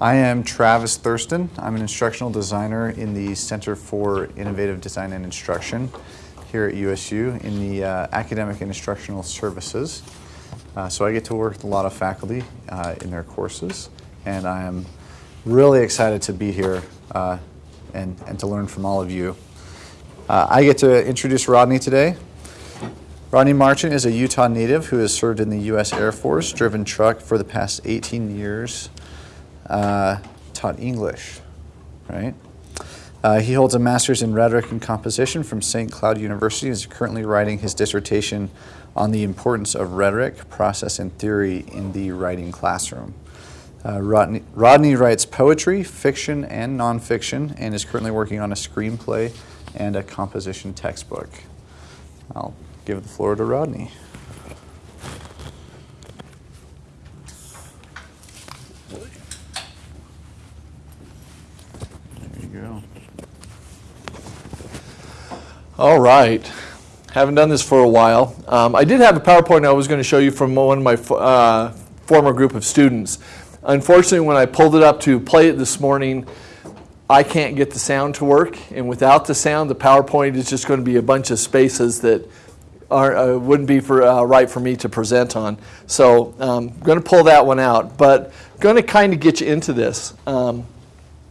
I am Travis Thurston. I'm an instructional designer in the Center for Innovative Design and Instruction here at USU in the uh, Academic and Instructional Services. Uh, so I get to work with a lot of faculty uh, in their courses, and I am really excited to be here uh, and, and to learn from all of you. Uh, I get to introduce Rodney today. Rodney Marchant is a Utah native who has served in the U.S. Air Force, driven truck for the past 18 years, uh, taught English, right? Uh, he holds a master's in rhetoric and composition from St. Cloud University and is currently writing his dissertation on the importance of rhetoric, process, and theory in the writing classroom. Uh, Rodney, Rodney writes poetry, fiction, and nonfiction, and is currently working on a screenplay and a composition textbook. I'll give the floor to Rodney. There you go. All right. Haven't done this for a while. Um, I did have a PowerPoint I was going to show you from one of my uh, former group of students. Unfortunately, when I pulled it up to play it this morning, I can't get the sound to work. And without the sound, the PowerPoint is just going to be a bunch of spaces that are, uh, wouldn't be for, uh, right for me to present on. So I'm um, going to pull that one out. But going to kind of get you into this. Um,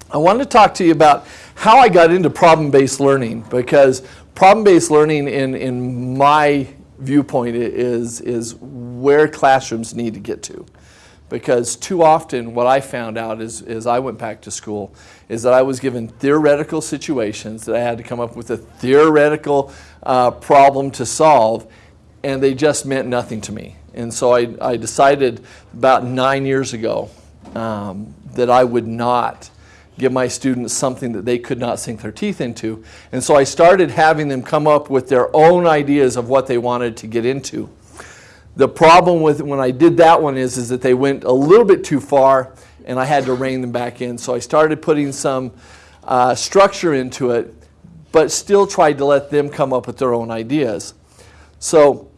I wanted to talk to you about how I got into problem-based learning because problem-based learning in, in my viewpoint is, is where classrooms need to get to. Because too often what I found out is, as I went back to school is that I was given theoretical situations that I had to come up with a theoretical uh, problem to solve and they just meant nothing to me. And so I, I decided about nine years ago um, that I would not give my students something that they could not sink their teeth into. And so I started having them come up with their own ideas of what they wanted to get into. The problem with when I did that one is, is that they went a little bit too far and I had to rein them back in. So I started putting some uh, structure into it, but still tried to let them come up with their own ideas. So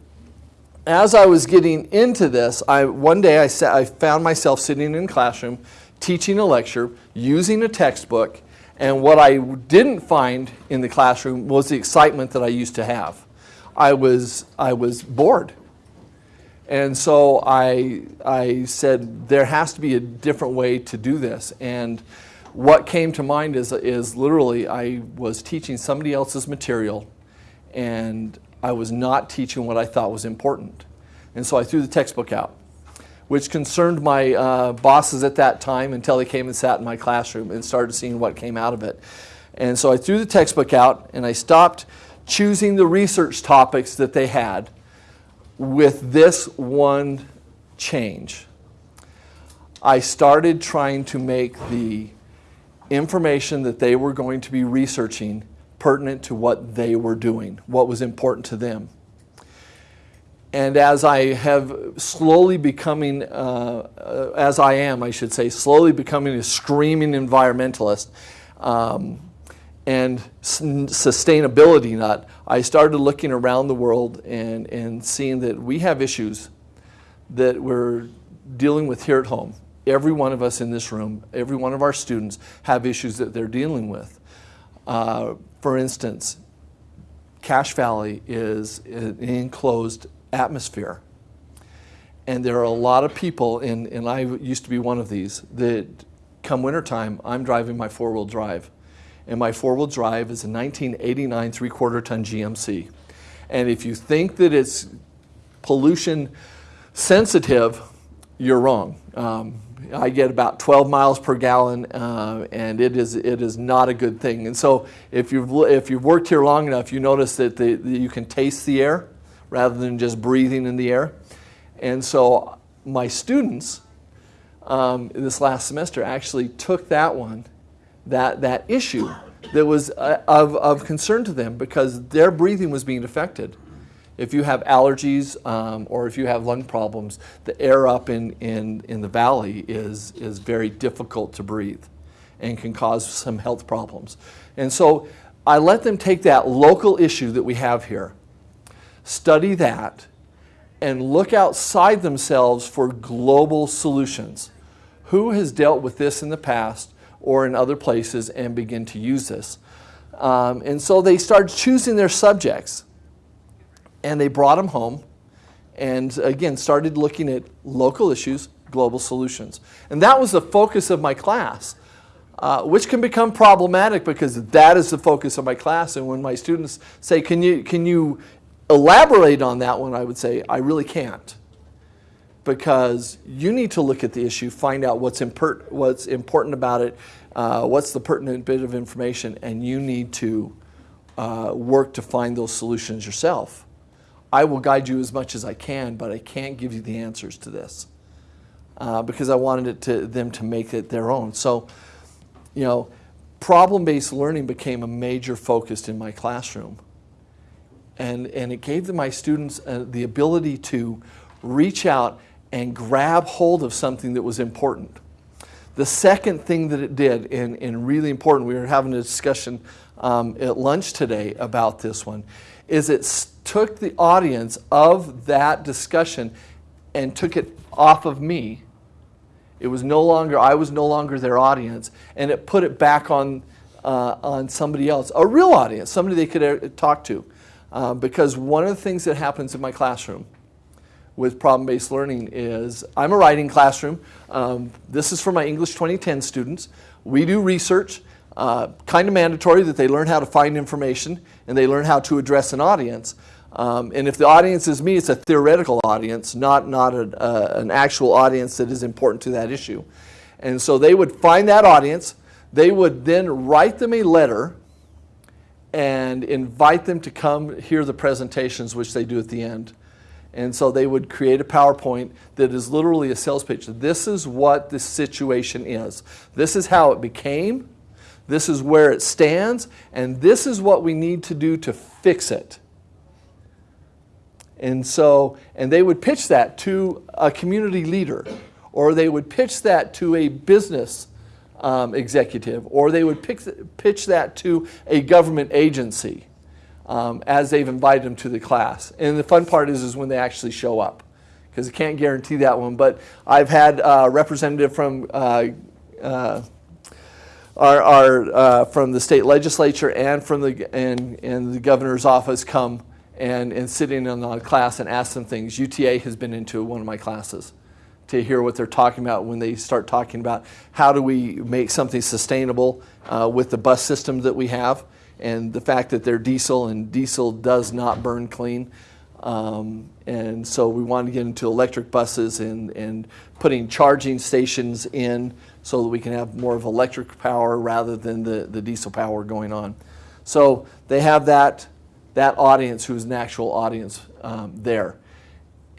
as I was getting into this, I, one day I, sat, I found myself sitting in classroom teaching a lecture, using a textbook, and what I didn't find in the classroom was the excitement that I used to have. I was, I was bored. And so I, I said, there has to be a different way to do this. And what came to mind is, is literally I was teaching somebody else's material and I was not teaching what I thought was important. And so I threw the textbook out which concerned my uh, bosses at that time until they came and sat in my classroom and started seeing what came out of it. And so I threw the textbook out and I stopped choosing the research topics that they had with this one change. I started trying to make the information that they were going to be researching pertinent to what they were doing, what was important to them. And as I have slowly becoming, uh, uh, as I am, I should say, slowly becoming a screaming environmentalist um, and sustainability nut, I started looking around the world and, and seeing that we have issues that we're dealing with here at home. Every one of us in this room, every one of our students have issues that they're dealing with. Uh, for instance, Cache Valley is an enclosed atmosphere. And there are a lot of people, and, and I used to be one of these, that come wintertime, I'm driving my four-wheel drive. And my four-wheel drive is a 1989 three-quarter ton GMC. And if you think that it's pollution sensitive, you're wrong. Um, I get about 12 miles per gallon, uh, and it is it is not a good thing. And so, if you've if you've worked here long enough, you notice that, the, that you can taste the air rather than just breathing in the air. And so my students um, this last semester actually took that one, that, that issue that was uh, of, of concern to them because their breathing was being affected. If you have allergies um, or if you have lung problems, the air up in, in, in the valley is, is very difficult to breathe and can cause some health problems. And so I let them take that local issue that we have here study that, and look outside themselves for global solutions. who has dealt with this in the past or in other places and begin to use this. Um, and so they started choosing their subjects and they brought them home and again started looking at local issues, global solutions. And that was the focus of my class, uh, which can become problematic because that is the focus of my class. And when my students say, can you, can you elaborate on that one, I would say, I really can't. Because you need to look at the issue, find out what's, import, what's important about it, uh, what's the pertinent bit of information, and you need to uh, work to find those solutions yourself. I will guide you as much as I can, but I can't give you the answers to this uh, because I wanted it to, them to make it their own. So, you know, problem-based learning became a major focus in my classroom. And, and it gave my students uh, the ability to reach out and grab hold of something that was important. The second thing that it did, and, and really important, we were having a discussion um, at lunch today about this one, is it took the audience of that discussion and took it off of me. It was no longer, I was no longer their audience, and it put it back on, uh, on somebody else, a real audience, somebody they could uh, talk to. Uh, because one of the things that happens in my classroom with problem-based learning is, I'm a writing classroom. Um, this is for my English 2010 students. We do research, uh, kind of mandatory that they learn how to find information and they learn how to address an audience. Um, and if the audience is me, it's a theoretical audience, not, not a, an actual audience that is important to that issue. And so they would find that audience, they would then write them a letter and invite them to come hear the presentations, which they do at the end. And so they would create a PowerPoint that is literally a sales pitch. This is what the situation is. This is how it became. This is where it stands. And this is what we need to do to fix it. And so, and they would pitch that to a community leader, or they would pitch that to a business um, executive, or they would pick, pitch that to a government agency um, as they've invited them to the class. And the fun part is, is when they actually show up, because I can't guarantee that one. But I've had a representative from uh, uh, our, our uh, from the state legislature and from the and, and the governor's office come and, and sitting in on the class and ask them things. UTA has been into one of my classes to hear what they're talking about when they start talking about how do we make something sustainable uh, with the bus system that we have and the fact that they're diesel and diesel does not burn clean. Um, and so we want to get into electric buses and, and putting charging stations in so that we can have more of electric power rather than the, the diesel power going on. So they have that, that audience who's an actual audience um, there.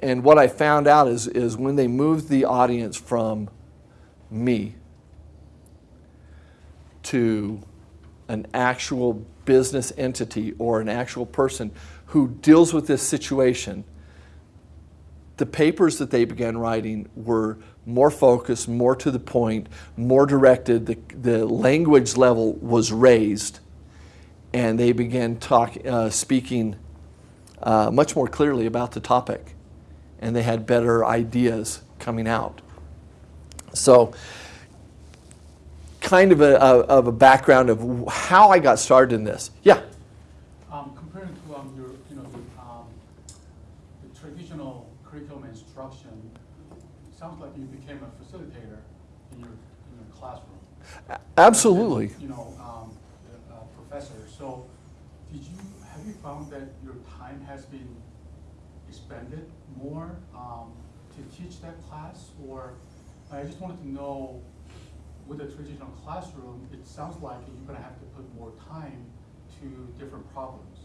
And what I found out is, is when they moved the audience from me to an actual business entity or an actual person who deals with this situation, the papers that they began writing were more focused, more to the point, more directed. The, the language level was raised, and they began talk, uh, speaking uh, much more clearly about the topic and they had better ideas coming out. So kind of a, a, of a background of how I got started in this. Yeah? Um, comparing to um, your, you know, the, um, the traditional curriculum instruction, it sounds like you became a facilitator in your, in your classroom. Absolutely. You know, um, professor. So did you, have you found that your time has been expended more um, to teach that class? Or I just wanted to know, with a traditional classroom, it sounds like you're going to have to put more time to different problems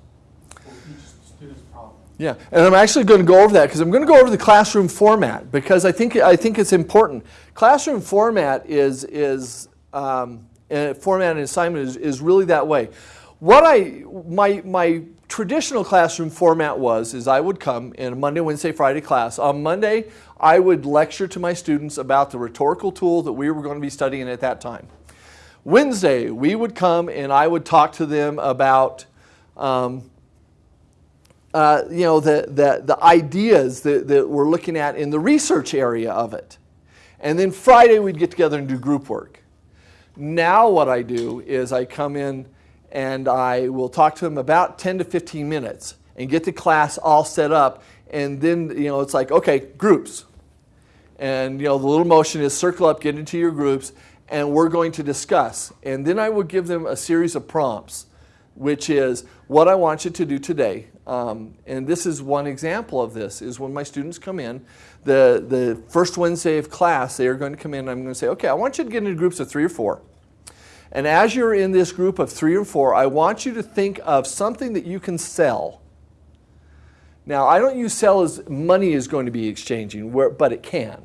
for each student's problem. Yeah, and I'm actually going to go over that because I'm going to go over the classroom format because I think I think it's important. Classroom format is is um, format and assignment is, is really that way. What I my my traditional classroom format was is I would come in a Monday, Wednesday, Friday class. On Monday, I would lecture to my students about the rhetorical tool that we were going to be studying at that time. Wednesday, we would come and I would talk to them about um, uh, you know, the, the, the ideas that, that we're looking at in the research area of it. And then Friday we'd get together and do group work. Now what I do is I come in and I will talk to them about 10 to 15 minutes and get the class all set up. And then, you know, it's like, okay, groups. And, you know, the little motion is circle up, get into your groups, and we're going to discuss. And then I will give them a series of prompts, which is what I want you to do today. Um, and this is one example of this, is when my students come in, the, the first Wednesday of class, they are going to come in and I'm going to say, okay, I want you to get into groups of three or four. And as you're in this group of three or four, I want you to think of something that you can sell. Now, I don't use sell as money is going to be exchanging, but it can.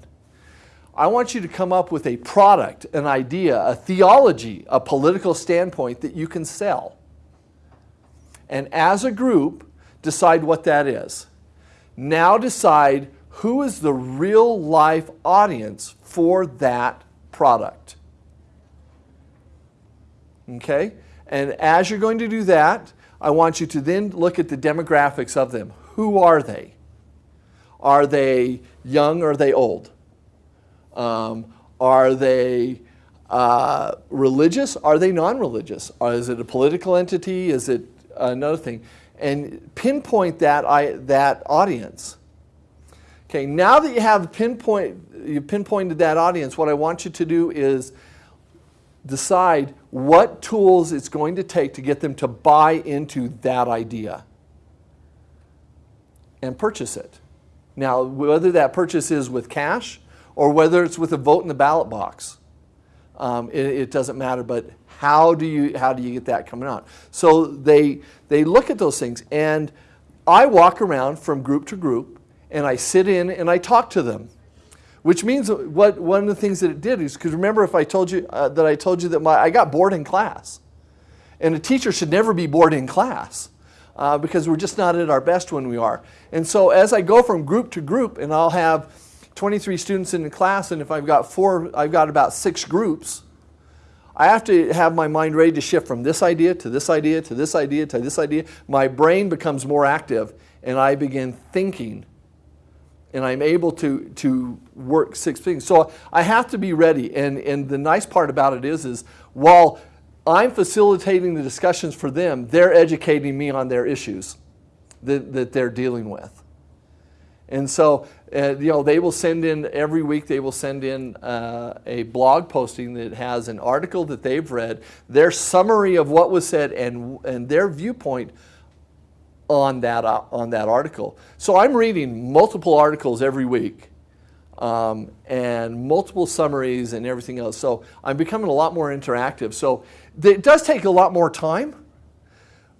I want you to come up with a product, an idea, a theology, a political standpoint that you can sell. And as a group, decide what that is. Now decide who is the real life audience for that product. Okay? And as you're going to do that, I want you to then look at the demographics of them. Who are they? Are they young or are they old? Um, are they uh, religious? Are they non-religious? Is it a political entity? Is it another thing? And pinpoint that, I, that audience. Okay, now that you have pinpoint, you pinpointed that audience, what I want you to do is decide what tools it's going to take to get them to buy into that idea and purchase it. Now, whether that purchase is with cash or whether it's with a vote in the ballot box, um, it, it, doesn't matter. But how do you how do you get that coming out? So they they look at those things, and I walk around from group to group, and I sit in and I talk to them. Which means what one of the things that it did is because remember if I told you uh, that I told you that my I got bored in class, and a teacher should never be bored in class. Uh, because we're just not at our best when we are. And so as I go from group to group, and I'll have 23 students in the class, and if I've got four, I've got about six groups, I have to have my mind ready to shift from this idea to this idea to this idea to this idea. My brain becomes more active, and I begin thinking and I'm able to, to work six things. So I have to be ready. And, and the nice part about it is, is while I'm facilitating the discussions for them, they're educating me on their issues that, that they're dealing with. And so, uh, you know, they will send in, every week they will send in uh, a blog posting that has an article that they've read, their summary of what was said, and, and their viewpoint on that, uh, on that article. So I'm reading multiple articles every week um, and multiple summaries and everything else. So I'm becoming a lot more interactive. So it does take a lot more time,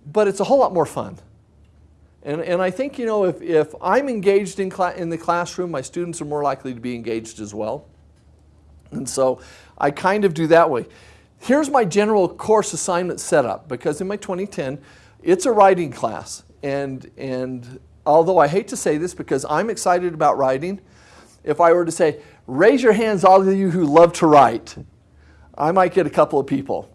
but it's a whole lot more fun. And, and I think, you know, if, if I'm engaged in, in the classroom, my students are more likely to be engaged as well. And so I kind of do that way. Here's my general course assignment setup, because in my 2010, it's a writing class. And, and although I hate to say this because I'm excited about writing, if I were to say, raise your hands all of you who love to write, I might get a couple of people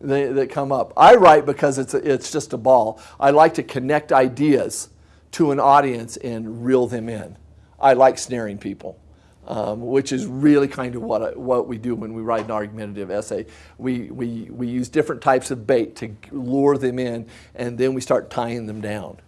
that, that come up. I write because it's, a, it's just a ball. I like to connect ideas to an audience and reel them in. I like snaring people. Um, which is really kind of what, what we do when we write an argumentative essay. We, we, we use different types of bait to lure them in, and then we start tying them down.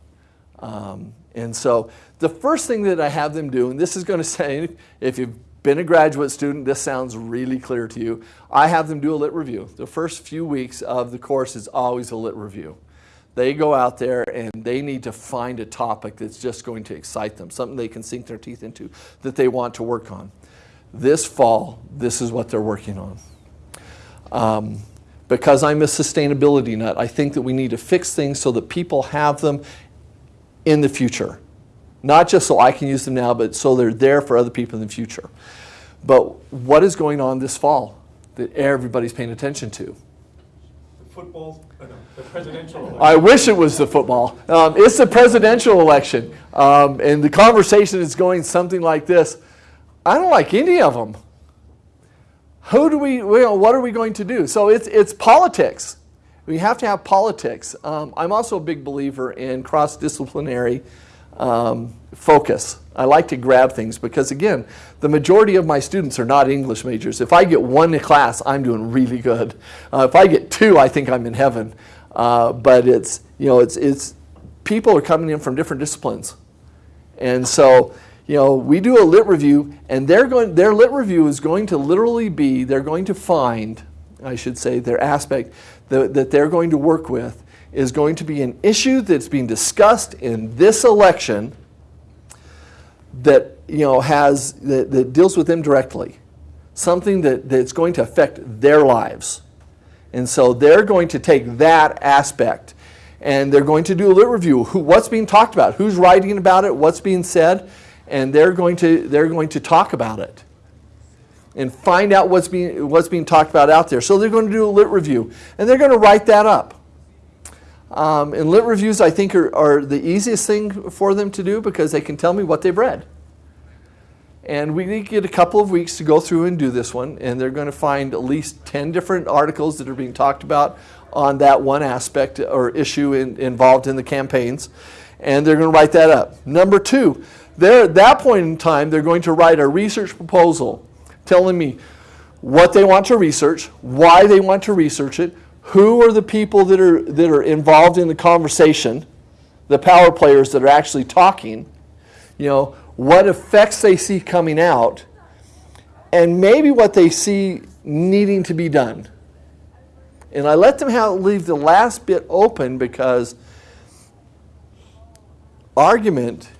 Um, and so the first thing that I have them do, and this is going to say, if you've been a graduate student, this sounds really clear to you. I have them do a lit review. The first few weeks of the course is always a lit review. They go out there and they need to find a topic that's just going to excite them, something they can sink their teeth into that they want to work on. This fall, this is what they're working on. Um, because I'm a sustainability nut, I think that we need to fix things so that people have them in the future. Not just so I can use them now, but so they're there for other people in the future. But what is going on this fall that everybody's paying attention to? Football, uh, no, the presidential election. I wish it was the football. Um, it's the presidential election, um, and the conversation is going something like this. I don't like any of them. Who do we, what are we going to do? So it's, it's politics. We have to have politics. Um, I'm also a big believer in cross-disciplinary um, focus. I like to grab things because, again, the majority of my students are not English majors. If I get one class, I'm doing really good. Uh, if I get two, I think I'm in heaven. Uh, but it's, you know, it's, it's, people are coming in from different disciplines. And so, you know, we do a lit review, and they're going, their lit review is going to literally be, they're going to find, I should say, their aspect that, that they're going to work with is going to be an issue that's being discussed in this election that you know has that, that deals with them directly, something that, that's going to affect their lives, and so they're going to take that aspect and they're going to do a lit review. Who, what's being talked about? Who's writing about it? What's being said? And they're going to they're going to talk about it and find out what's being what's being talked about out there. So they're going to do a lit review and they're going to write that up. Um, and lit reviews, I think, are, are the easiest thing for them to do because they can tell me what they've read. And we get a couple of weeks to go through and do this one, and they're going to find at least 10 different articles that are being talked about on that one aspect or issue in, involved in the campaigns, and they're going to write that up. Number two, they're, at that point in time, they're going to write a research proposal telling me what they want to research, why they want to research it, who are the people that are, that are involved in the conversation, the power players that are actually talking, you know, what effects they see coming out, and maybe what they see needing to be done. And I let them have, leave the last bit open because argument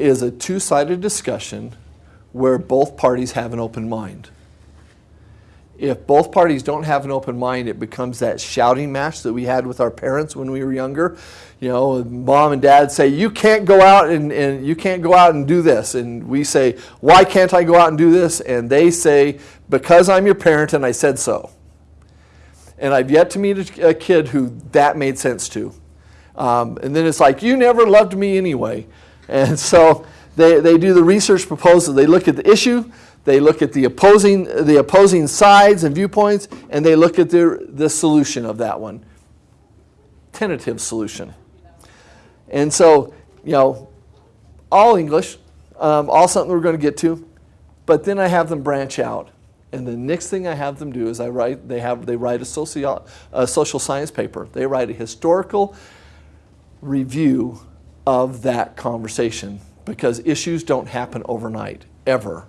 is a two sided discussion where both parties have an open mind if both parties don't have an open mind, it becomes that shouting match that we had with our parents when we were younger. You know, mom and dad say, you can't go out and, and you can't go out and do this. And we say, why can't I go out and do this? And they say, because I'm your parent and I said so. And I've yet to meet a, kid who that made sense to. Um, and then it's like, you never loved me anyway. And so they, they do the research proposal. They look at the issue, they look at the opposing, the opposing sides and viewpoints, and they look at the, the solution of that one. Tentative solution. And so, you know, all English, um, all something we're going to get to, but then I have them branch out. And the next thing I have them do is I write, they, have, they write a, socio, a social science paper. They write a historical review of that conversation because issues don't happen overnight, ever.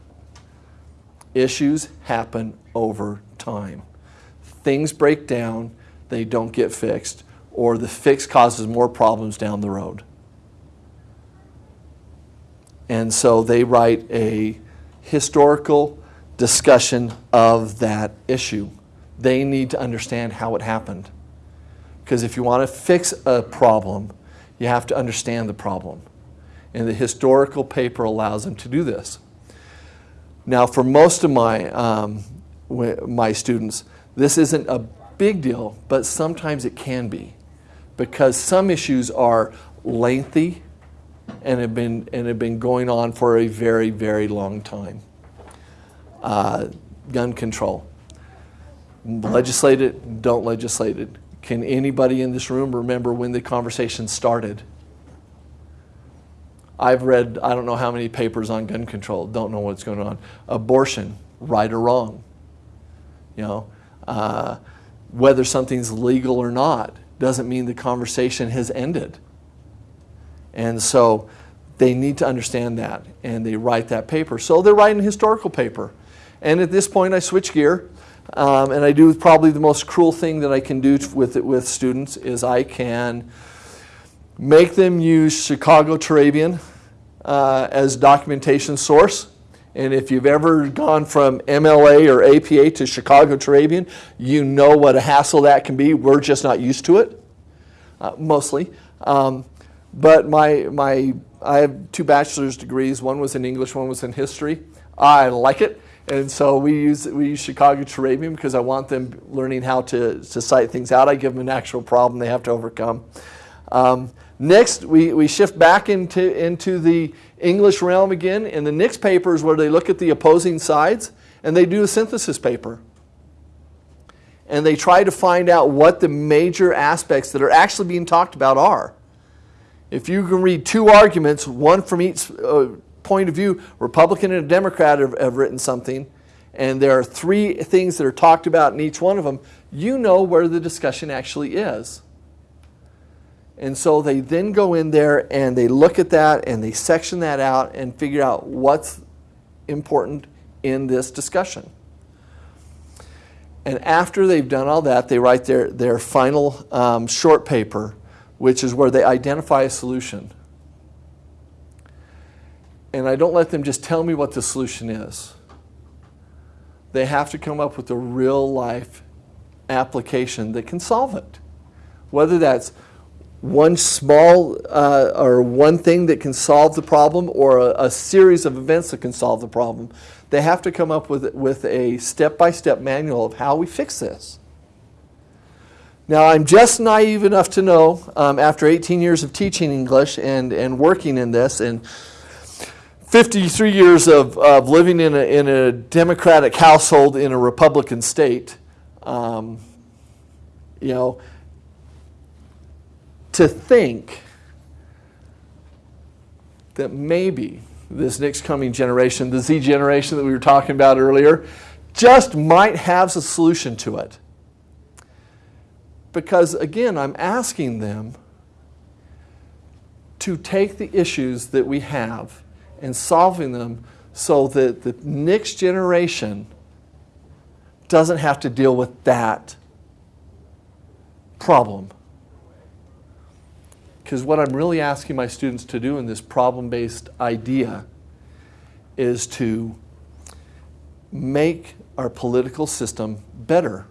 Issues happen over time. Things break down, they don't get fixed, or the fix causes more problems down the road. And so they write a historical discussion of that issue. They need to understand how it happened. Because if you want to fix a problem, you have to understand the problem. And the historical paper allows them to do this. Now, for most of my, um, my students, this isn't a big deal, but sometimes it can be because some issues are lengthy and have been, and have been going on for a very, very long time. Uh, gun control. Legislate it, don't legislate it. Can anybody in this room remember when the conversation started? I've read, I don't know how many papers on gun control, don't know what's going on. Abortion, right or wrong. You know, uh, whether something's legal or not doesn't mean the conversation has ended. And so they need to understand that, and they write that paper. So they're writing a historical paper. And at this point, I switch gear, um, and I do probably the most cruel thing that I can do with, with students is I can make them use Chicago Turabian uh, as documentation source. And if you've ever gone from MLA or APA to Chicago Turabian, you know what a hassle that can be. We're just not used to it, uh, mostly. Um, but my, my, I have two bachelor's degrees. One was in English, one was in history. I like it. And so we use, we use Chicago Turabian because I want them learning how to, to cite things out. I give them an actual problem they have to overcome. Um, next, we, we shift back into, into the English realm again. And the next paper is where they look at the opposing sides and they do a synthesis paper. And they try to find out what the major aspects that are actually being talked about are. If you can read two arguments, one from each uh, point of view, Republican and Democrat have, have written something, and there are three things that are talked about in each one of them, you know where the discussion actually is. And so they then go in there and they look at that and they section that out and figure out what's important in this discussion. And after they've done all that, they write their, their final um, short paper, which is where they identify a solution. And I don't let them just tell me what the solution is. They have to come up with a real life application that can solve it. Whether that's one small uh, or one thing that can solve the problem or a, a, series of events that can solve the problem. They have to come up with, with a step-by-step manual of how we fix this. Now, I'm just naive enough to know, um, after 18 years of teaching English and, and working in this, and 53 years of, of living in a, in a Democratic household in a Republican state, um, you know, to think that maybe this next coming generation, the Z generation that we were talking about earlier, just might have a solution to it. Because again, I'm asking them to take the issues that we have and solving them so that the next generation doesn't have to deal with that problem. Because what I'm really asking my students to do in this problem-based idea is to make our political system better,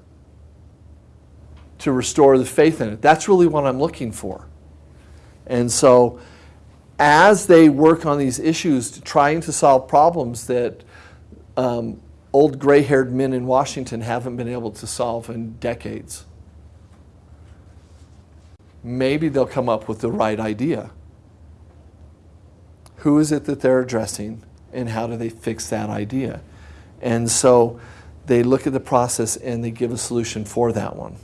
to restore the faith in it. That's really what I'm looking for. And so as they work on these issues, trying to solve problems that um, old gray-haired men in Washington haven't been able to solve in decades maybe they'll come up with the right idea. Who is it that they're addressing and how do they fix that idea? And so they look at the process and they give a solution for that one.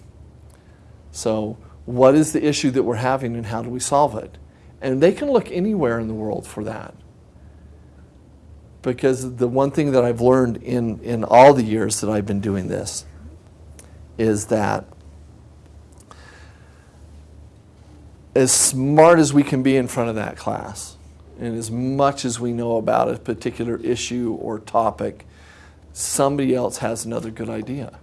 So what is the issue that we're having and how do we solve it? And they can look anywhere in the world for that. Because the one thing that I've learned in, in all the years that I've been doing this is that as smart as we can be in front of that class, and as much as we know about a particular issue or topic, somebody else has another good idea.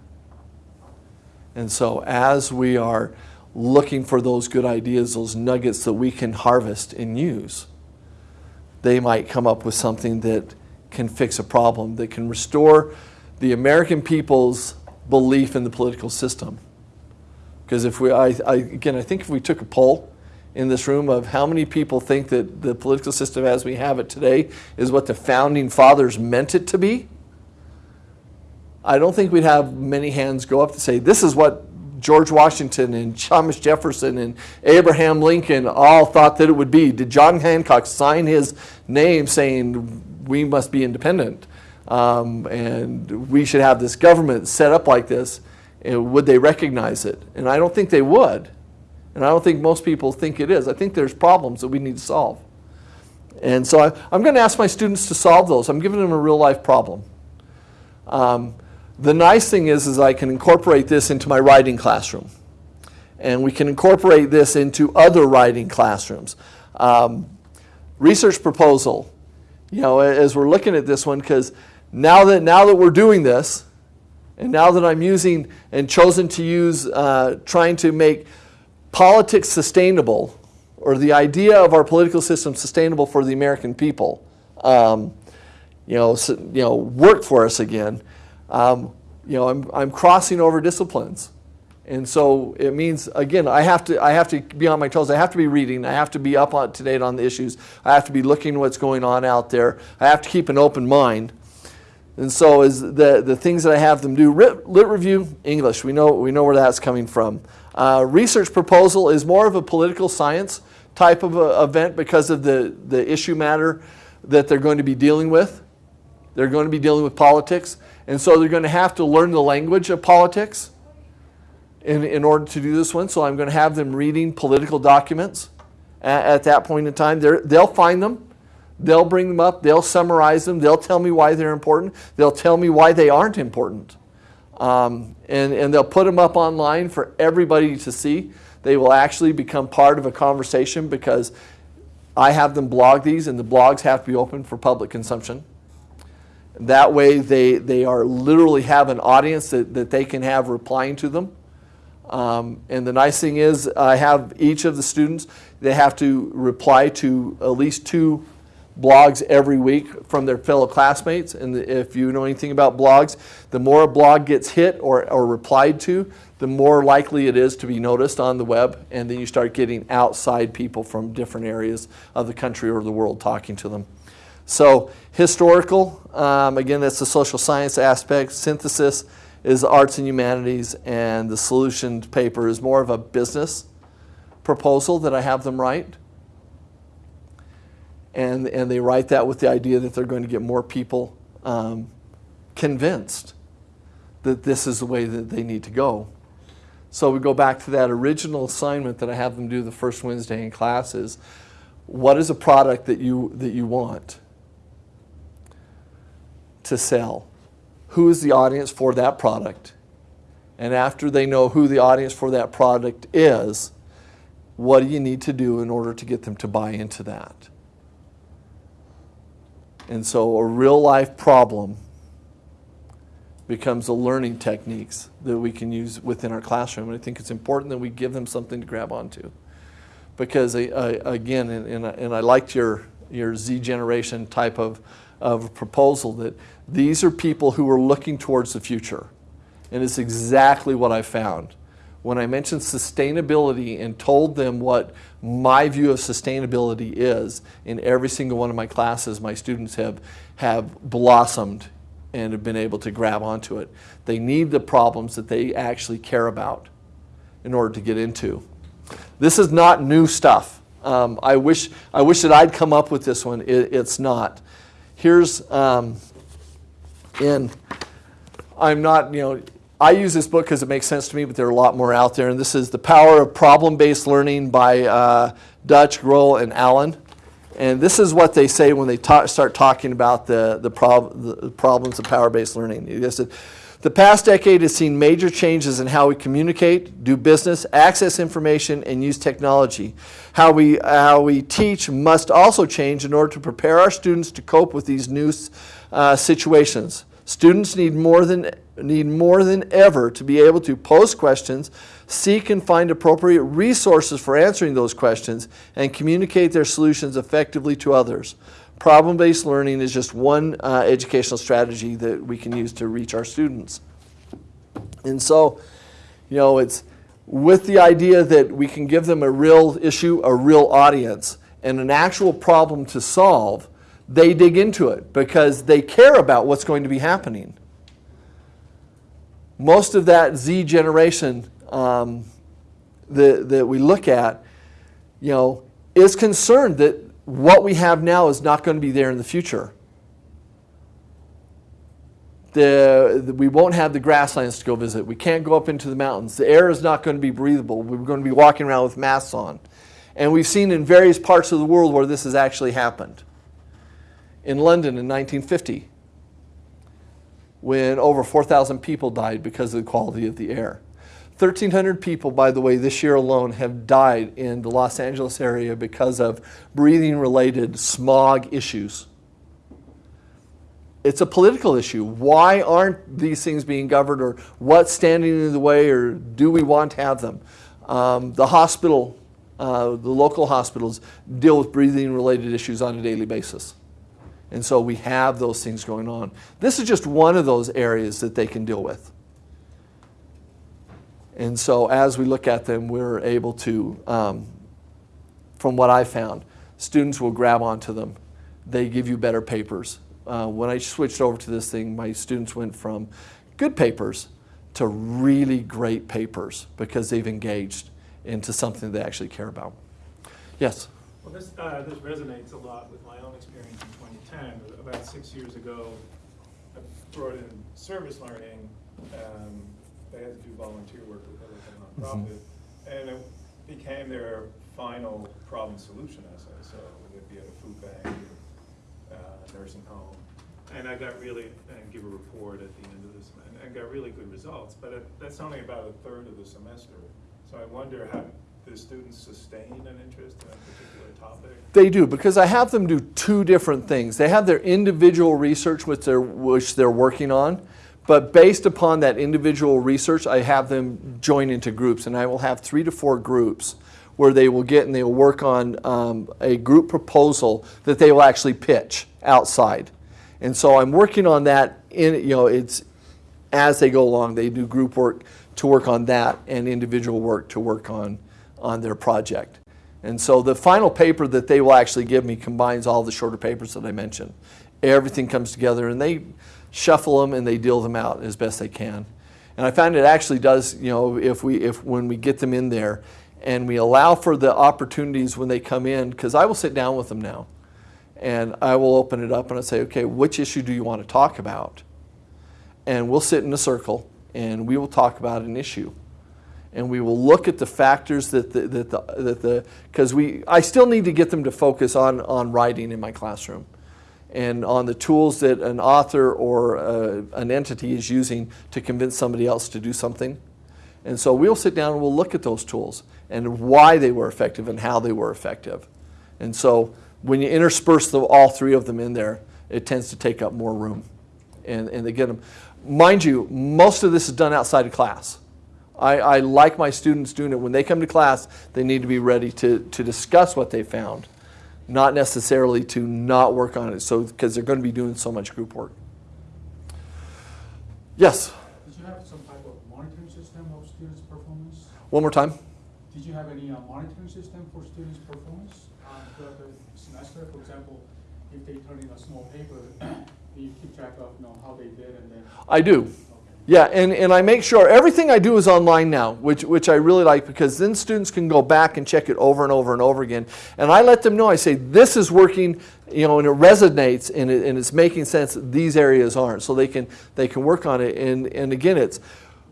And so as we are looking for those good ideas, those nuggets that we can harvest and use, they might come up with something that can fix a problem, that can restore the American people's belief in the political system. Because if we, I, I, again, I think if we took a poll in this room of how many people think that the political system as we have it today is what the founding fathers meant it to be, I don't think we'd have many hands go up to say, this is what George Washington and Thomas Jefferson and Abraham Lincoln all thought that it would be. Did John Hancock sign his name saying we must be independent um, and we should have this government set up like this? And would they recognize it? And I don't think they would. And I don't think most people think it is. I think there's problems that we need to solve. And so I, am going to ask my students to solve those. I'm giving them a real life problem. Um, the nice thing is, is I can incorporate this into my writing classroom. And we can incorporate this into other writing classrooms. Um, research proposal, you know, as we're looking at this one, because now that, now that we're doing this, and now that I'm using and chosen to use, uh, trying to make politics sustainable, or the idea of our political system sustainable for the American people, um, you know, so, you know, work for us again. Um, you know, I'm, I'm crossing over disciplines. And so it means, again, I have, to, I have to be on my toes. I have to be reading. I have to be up to date on the issues. I have to be looking what's going on out there. I have to keep an open mind. And so is the, the things that I have them do, lit, lit review, English. We know, we know where that's coming from. Uh, research proposal is more of a political science type of event because of the, the issue matter that they're going to be dealing with. They're going to be dealing with politics. And so they're going to have to learn the language of politics in, in order to do this one. So I'm going to have them reading political documents at, at that point in time. They're, they'll find them. They'll bring them up. They'll summarize them. They'll tell me why they're important. They'll tell me why they aren't important. Um, and, and they'll put them up online for everybody to see. They will actually become part of a conversation because I have them blog these, and the blogs have to be open for public consumption. That way, they, they are literally have an audience that, that they can have replying to them. Um, and the nice thing is, I have each of the students, they have to reply to at least two blogs every week from their fellow classmates. And if you know anything about blogs, the more a blog gets hit or, or replied to, the more likely it is to be noticed on the web. And then you start getting outside people from different areas of the country or the world talking to them. So historical, um, again, that's the social science aspect. Synthesis is arts and humanities, and the solution paper is more of a business proposal that I have them write. And, and they write that with the idea that they're going to get more people um, convinced that this is the way that they need to go. So we go back to that original assignment that I have them do the first Wednesday in class is, what is a product that you, that you want to sell? Who is the audience for that product? And after they know who the audience for that product is, what do you need to do in order to get them to buy into that? And so a real life problem becomes the learning techniques that we can use within our classroom. And I think it's important that we give them something to grab onto. Because I, I, again, and, and, I, and I liked your, your Z generation type of, of proposal that these are people who are looking towards the future. And it's exactly what I found. When I mentioned sustainability and told them what my view of sustainability is, in every single one of my classes, my students have, have blossomed and have been able to grab onto it. They need the problems that they actually care about in order to get into. This is not new stuff. Um, I, wish, I wish that I'd come up with this one. It, it's not. Here's, um, in, I'm not, you know, I use this book because it makes sense to me, but there are a lot more out there. And this is The Power of Problem-Based Learning by uh, Duch, Groh, and Allen. And this is what they say when they ta start talking about the, the, prob the problems of power-based learning. They said, the past decade has seen major changes in how we communicate, do business, access information, and use technology. How we, how we teach must also change in order to prepare our students to cope with these new uh, situations. Students need more, than, need more than ever to be able to pose questions, seek and find appropriate resources for answering those questions, and communicate their solutions effectively to others. Problem-based learning is just one uh, educational strategy that we can use to reach our students. And so, you know, it's with the idea that we can give them a real issue, a real audience, and an actual problem to solve, they dig into it because they care about what's going to be happening. Most of that Z generation um, that, that we look at, you know, is concerned that what we have now is not going to be there in the future. The, the, we won't have the grasslands to go visit. We can't go up into the mountains. The air is not going to be breathable. We're going to be walking around with masks on. And we've seen in various parts of the world where this has actually happened. In London in 1950, when over 4,000 people died because of the quality of the air. 1,300 people, by the way, this year alone have died in the Los Angeles area because of breathing-related smog issues. It's a political issue. Why aren't these things being governed or what's standing in the way or do we want to have them? Um, the hospital, uh, the local hospitals deal with breathing-related issues on a daily basis. And so we have those things going on. This is just one of those areas that they can deal with. And so as we look at them, we're able to, um, from what I found, students will grab onto them. They give you better papers. Uh, when I switched over to this thing, my students went from good papers to really great papers because they've engaged into something they actually care about. Yes? Well, this, uh, this resonates a lot with my own experience in 2010. About six years ago, I brought in service learning. Um, they had to do volunteer work with other nonprofit, and it became their final problem solution essay, so it'd be at a food bank, uh, nursing home. And I got really, and give a report at the end of this, and I got really good results, but it- that's only about a third of the semester. So I wonder how, do students sustain an interest in a particular topic? They do because I have them do two different things. They have their individual research which they're, which they're working on, but based upon that individual research, I have them join into groups, and I will have three to four groups where they will get and they will work on um, a group proposal that they will actually pitch outside. And so I'm working on that in, you know, it's as they go along, they do group work to work on that and individual work to work on, on their project. And so the final paper that they will actually give me combines all the shorter papers that I mentioned. Everything comes together and they shuffle them and they deal them out as best they can. And I find it actually does, you know, if we, if when we get them in there and we allow for the opportunities when they come in, because I will sit down with them now and I will open it up and I say, okay, which issue do you want to talk about? And we'll sit in a circle and we will talk about an issue. And we will look at the factors that the, that the, that the, because we, I still need to get them to focus on, on writing in my classroom and on the tools that an author or uh, an entity is using to convince somebody else to do something. And so we'll sit down and we'll look at those tools and why they were effective and how they were effective. And so when you intersperse the, all three of them in there, it tends to take up more room. And, and they get them. Mind you, most of this is done outside of class. I, I like my students doing it. When they come to class, they need to be ready to, to discuss what they found, not necessarily to not work on it, so because they're going to be doing so much group work. Yes, Did you have some type of monitoring system of students' performance? one more time. Did you have any uh, monitoring system for students' performance uh, throughout the semester? For example, if they turn in a small paper, do you keep track of, you know, how they did and then, I do. Yeah, and, and I make sure everything I do is online now, which, which I really like because then students can go back and check it over and over and over again. And I let them know, I say, this is working, you know, and it resonates and, it, and it's making sense these areas aren't. So they can, they can work on it. And, and again, it's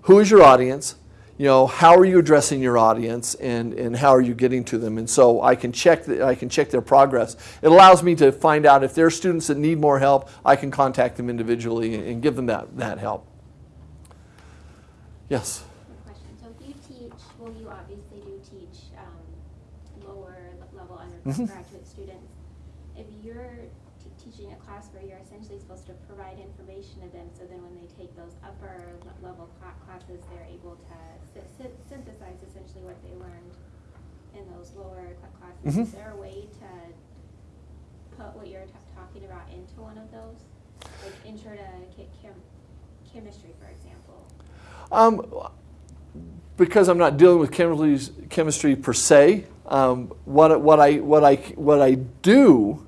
who is your audience? You know, how are you addressing your audience and, and how are you getting to them? And so I can check the, I can check their progress. It allows me to find out if there are students that need more help, I can contact them individually and give them that, that help. Yes. Good question. So if you teach, well, you obviously do teach um, lower le- level undergraduate students. If you're t- teaching a class where you're essentially supposed to provide information to them, so then when they take those upper level cla- classes, they're able to sy- sy- synthesize essentially what they learned in those lower cla- classes. Mhm. Is there a way to put what you're t- talking about into one of those? Like intro to che- chem- chemistry, for example? Um, because I'm not dealing with chemistry, per se, um, what, what, I, what, I, what I do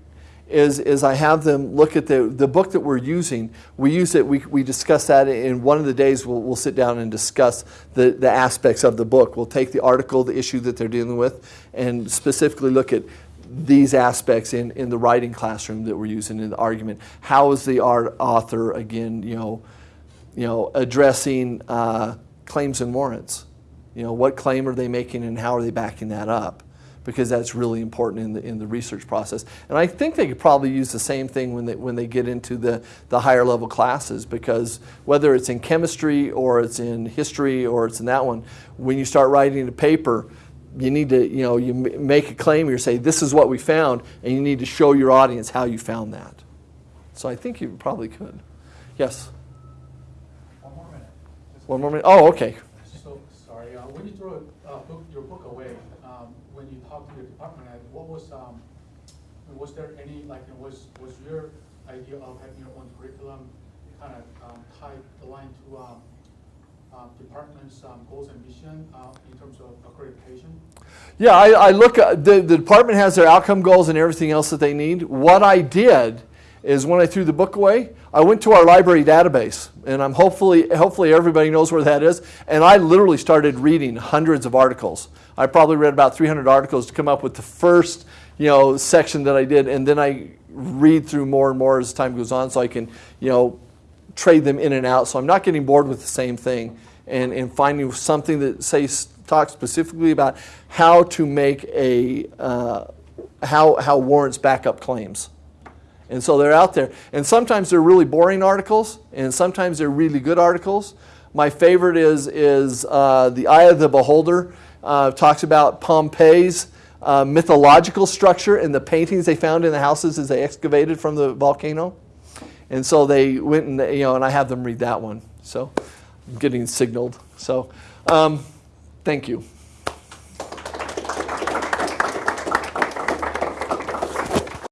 is, is I have them look at the, the book that we're using. We use it, we, we discuss that in one of the days, we'll, we'll sit down and discuss the, the aspects of the book. We'll take the article, the issue that they're dealing with, and specifically look at these aspects in, in the writing classroom that we're using in the argument. How is the art author, again, you know, you know, addressing uh, claims and warrants. You know, what claim are they making and how are they backing that up? Because that's really important in the, in the research process. And I think they could probably use the same thing when they, when they get into the, the higher level classes because whether it's in chemistry or it's in history or it's in that one, when you start writing a paper, you need to, you know, you make a claim, you say, this is what we found, and you need to show your audience how you found that. So I think you probably could. Yes? One more minute. Just One more minute. Oh, okay. So, sorry, uh, when you throw uh, book, your book away, um, when you talk to your department head, what was, um, was there any, like, was, was your idea of having your own curriculum kind of um, tied, aligned to um, um, department's um, goals and mission uh, in terms of accreditation? Yeah, I, I look, at, the, the department has their outcome goals and everything else that they need. What I did is when I threw the book away, I went to our library database, and I'm hopefully, hopefully everybody knows where that is, and I literally started reading hundreds of articles. I probably read about 300 articles to come up with the first, you know, section that I did, and then I read through more and more as time goes on so I can, you know, trade them in and out. So I'm not getting bored with the same thing and, and finding something that, say, talks specifically about how to make a, uh, how, how warrants backup claims. And so they're out there. And sometimes they're really boring articles, and sometimes they're really good articles. My favorite is, is uh, The Eye of the Beholder. Uh, talks about Pompeii's uh, mythological structure and the paintings they found in the houses as they excavated from the volcano. And so they went and, you know, and I have them read that one. So I'm getting signaled. So um, thank you.